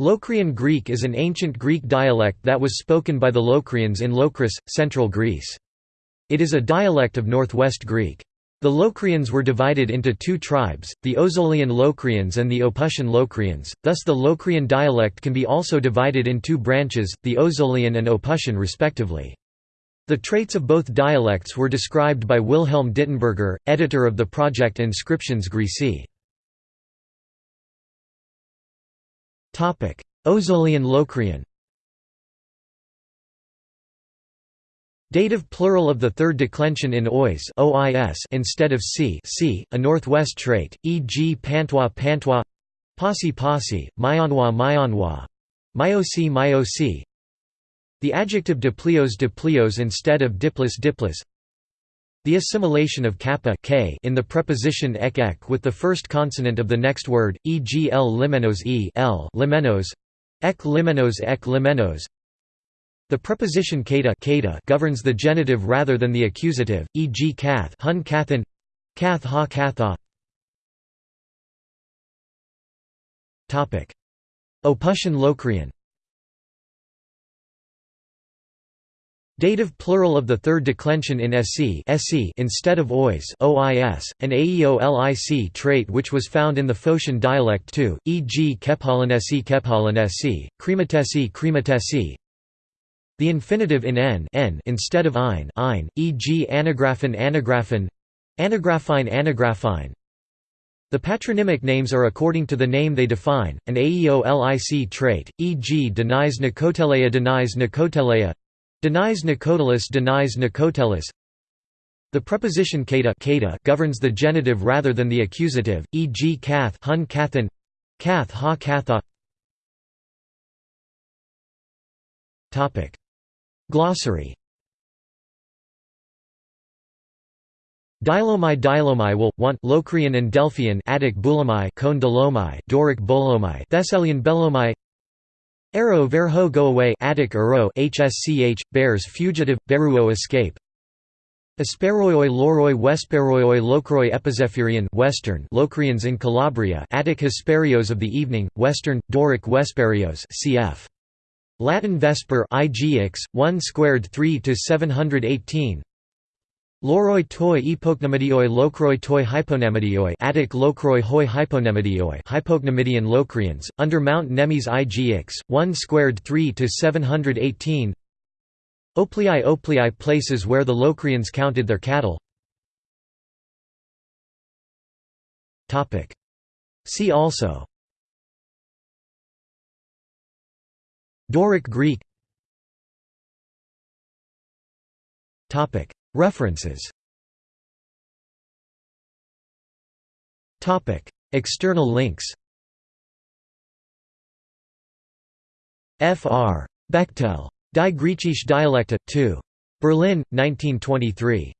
Locrian Greek is an ancient Greek dialect that was spoken by the Locrians in Locris, central Greece. It is a dialect of Northwest Greek. The Locrians were divided into two tribes, the Ozolian Locrians and the Opusian Locrians, thus the Locrian dialect can be also divided in two branches, the Ozolian and Opusian respectively. The traits of both dialects were described by Wilhelm Dittenberger, editor of the project Inscriptiones Graecae. Ozolian Locrian Dative plural of the third declension in ois ois instead of c c, a northwest trait, e.g. pantois pantois Pasi Pasi, Myanwa Myanwa, Myosi Myosi The adjective diplios diplios instead of diplos diplos the assimilation of kappa k in the preposition ek ek with the first consonant of the next word, e.g. l limenos e l limenos, ek limenos ek limenos. The preposition kata, kata governs the genitive rather than the accusative, e.g. kath hun kathan, kath ha katha. Opuntian Locrian Dative plural of the third declension in sc instead of ois ois, an aeolic trait which was found in the Phocian dialect too, e.g. kephalanesi kephalanesi, krematesi krematesi. The infinitive in n, n instead of ein, ein e.g. anagraphin anagraphin, anagraphine anagraphine. The patronymic names are according to the name they define, an aeolic trait, e.g. denies Nicotelea denies Nicotelea Denies Nicotelis denies Nicotelis. The preposition kata, governs the genitive rather than the accusative, e.g. kath hun kathan, kath ha katha. Glossary. Dilomai Dilomai will, want Locrian and Delphian Attic Bulamai Cone Doric Bolomai Thessalian Belomai Arrow verho go away Attic ero hsch bears fugitive beruo escape. Asperoioi loroi Wesperoioi Locroi Epizephyrian Western Locrians in Calabria Attic Hesperios of the evening Western Doric Vesperios cf. Latin Vesper IGX 1 squared 3 to 718 Loroi toi epoknemedioi locroi toi hyponemedioi Attic locroi hoi hyponemedioi Hypoknemidian Locrians, under Mount Nemes IGX, 1 squared 3 to 718 Oplii Oplii places where the Locrians counted their cattle. See also. Doric Greek References External links Fr. Bechtel. Die Griechische Dialekte, 2. Berlin, 1923.